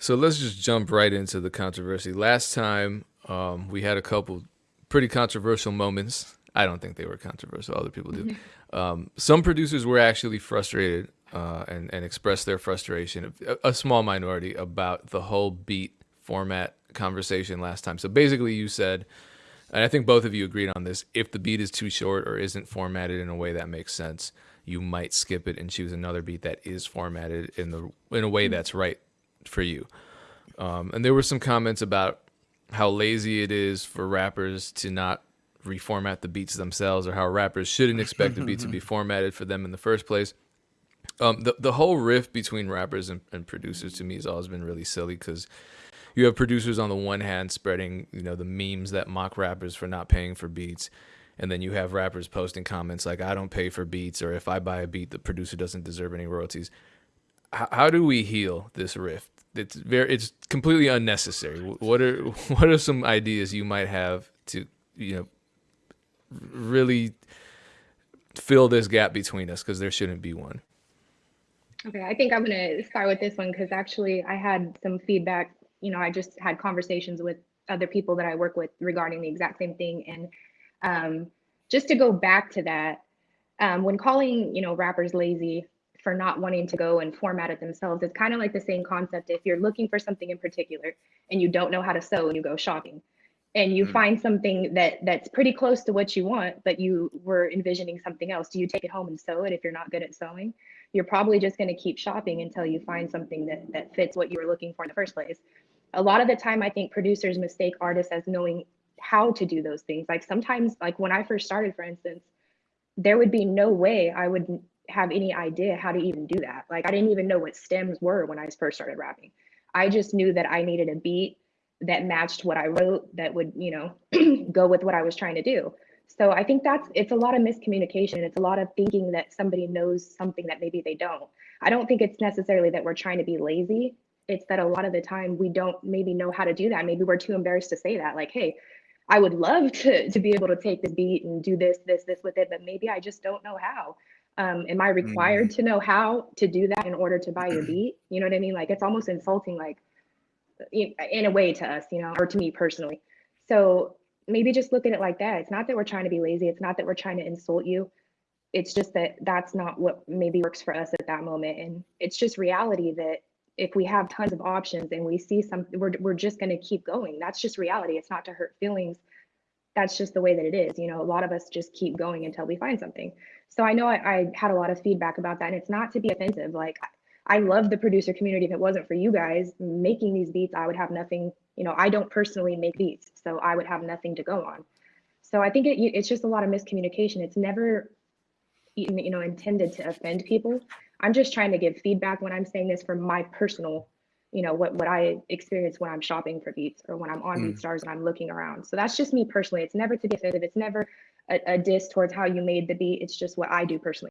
So let's just jump right into the controversy. Last time, um, we had a couple pretty controversial moments. I don't think they were controversial. Other people do. Um, some producers were actually frustrated uh, and and expressed their frustration. A, a small minority about the whole beat format conversation last time. So basically, you said, and I think both of you agreed on this: if the beat is too short or isn't formatted in a way that makes sense, you might skip it and choose another beat that is formatted in the in a way that's right for you. Um, and there were some comments about how lazy it is for rappers to not reformat the beats themselves, or how rappers shouldn't expect the beat to be formatted for them in the first place. Um, the the whole rift between rappers and, and producers to me has always been really silly because you have producers on the one hand spreading you know the memes that mock rappers for not paying for beats, and then you have rappers posting comments like I don't pay for beats or if I buy a beat the producer doesn't deserve any royalties. How do we heal this rift? It's very it's completely unnecessary. What are what are some ideas you might have to you know really fill this gap between us because there shouldn't be one. Okay, I think I'm gonna start with this one because actually I had some feedback. You know, I just had conversations with other people that I work with regarding the exact same thing. And um, just to go back to that, um, when calling, you know, rappers lazy for not wanting to go and format it themselves, it's kind of like the same concept. If you're looking for something in particular and you don't know how to sew and you go shopping, and you Mm. find something that that's pretty close to what you want, but you were envisioning something else, do you take it home and sew it if you're not good at sewing? You're probably just going to keep shopping until you find something that that fits what you were looking for in the first place. A lot of the time, I think producers mistake artists as knowing how to do those things. Like sometimes, like when I first started, for instance, there would be no way I would have any idea how to even do that. Like I didn't even know what stems were when I first started rapping. I just knew that I needed a beat that matched what I wrote that would, you know, go with what I was trying to do. So I think that's it's a lot of miscommunication. It's a lot of thinking that somebody knows something that maybe they don't. I don't think it's necessarily that we're trying to be lazy. It's that a lot of the time we don't maybe know how to do that. Maybe we're too embarrassed to say that. Like, hey, I would love to to be able to take the beat and do this, this, this with it, but maybe I just don't know how. Um, am I required Mm. to know how to do that in order to buy your beat? You know what I mean? Like it's almost insulting. Like in a way to us, you know, or to me personally. So maybe just look at it like that. It's not that we're trying to be lazy. It's not that we're trying to insult you. It's just that that's not what maybe works for us at that moment. And it's just reality that if we have tons of options and we see something, we're, we're just going to keep going. That's just reality. It's not to hurt feelings. That's just the way that it is. You know, a lot of us just keep going until we find something. So I know I, I had a lot of feedback about that. And it's not to be offensive. Like I love the producer community. If it wasn't for you guys making these beats, I would have nothing. You know, I don't personally make beats, so I would have nothing to go on. So I think it, it's just a lot of miscommunication. It's never, you know, intended to offend people. I'm just trying to give feedback when I'm saying this from my personal, you know, what what I experience when I'm shopping for beats or when I'm on Mm. BeatStars and I'm looking around. So that's just me personally. It's never to be offensive. It's never a, a diss towards how you made the beat. It's just what I do personally.